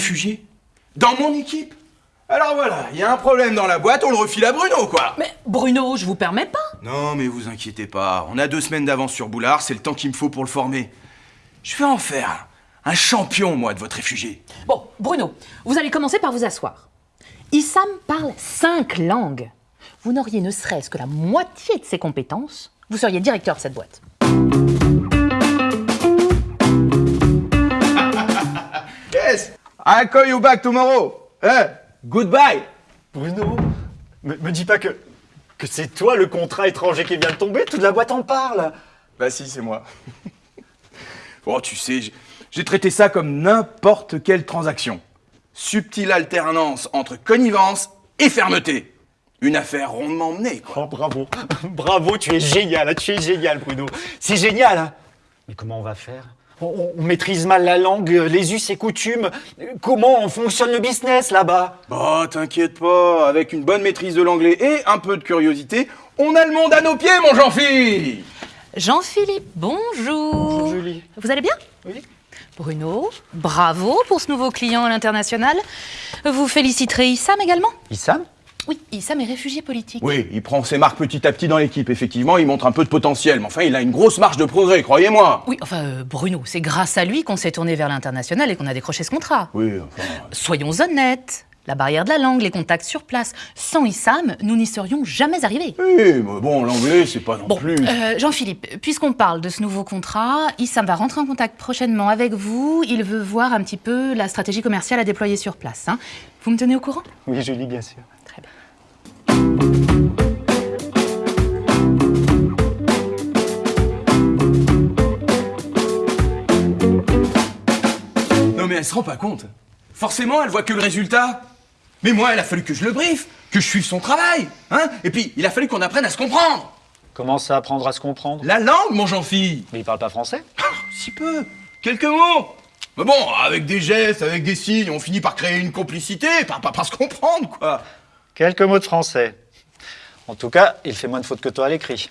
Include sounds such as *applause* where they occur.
réfugié Dans mon équipe Alors voilà, il y a un problème dans la boîte, on le refile à Bruno, quoi Mais Bruno, je vous permets pas. Non, mais vous inquiétez pas, on a deux semaines d'avance sur Boulard, c'est le temps qu'il me faut pour le former. Je vais en faire un champion, moi, de votre réfugié. Bon, Bruno, vous allez commencer par vous asseoir. Issam parle cinq langues. Vous n'auriez ne serait-ce que la moitié de ses compétences, vous seriez directeur de cette boîte. I call you back tomorrow Eh Goodbye Bruno, me, me dis pas que, que c'est toi le contrat étranger qui vient de tomber, toute la boîte en parle. Bah si, c'est moi. bon, *laughs* tu sais, j'ai- j'ai traité ça comme n'importe quelle transaction. Subtile alternance entre connivence et fermeté. Une affaire rondement menée, quoi. Oh bravo, *laughs* bravo, tu es génial, tu es génial Bruno. C'est génial. hein. Mais comment on va faire? On, on- on maîtrise mal la langue, les us et coutumes. Comment fonctionne le business là-bas? Bah, t'inquiète pas, avec une bonne maîtrise de l'anglais et un peu de curiosité, on a le monde à nos pieds, mon Jean-Philippe Jean-Philippe, bonjour. Bonjour, Julie. Vous allez bien? Oui. Bruno, bravo pour ce nouveau client à l'international. Vous féliciterez Issam également? Issam? Oui, Issam est réfugié politique. Oui, il prend ses marques petit à petit dans l'équipe, effectivement, il montre un peu de potentiel, mais enfin, il a une grosse marge de progrès, croyez-moi Oui, enfin, euh, Bruno, c'est grâce à lui qu'on s'est tourné vers l'international et qu'on a décroché ce contrat. Oui, enfin... Soyons honnêtes. La barrière de la langue, les contacts sur place. Sans Issam, nous n'y serions jamais arrivés. Oui, mais bon, l'anglais, c'est pas non Bon, plus... euh, Jean-Philippe, puisqu'on parle de ce nouveau contrat, Issam va rentrer en contact prochainement avec vous. Il veut voir un petit peu la stratégie commerciale à déployer sur place. hein. Vous me tenez au courant? Oui, Julie, bien sûr. Non mais elle se rend pas compte. Forcément, elle voit que le résultat. Mais moi, il a fallu que je le briefe, que je suive son travail, hein Et puis, il a fallu qu'on apprenne à se comprendre. Comment ça apprendre à se comprendre? La langue, mon Jean-Philippe Mais il parle pas français? Si peu. Quelques mots. Mais bon, avec des gestes, avec des signes, on finit par créer une complicité, par, par, par se comprendre, quoi. Quelques mots de français. En tout cas, il fait moins de fautes que toi à l'écrit.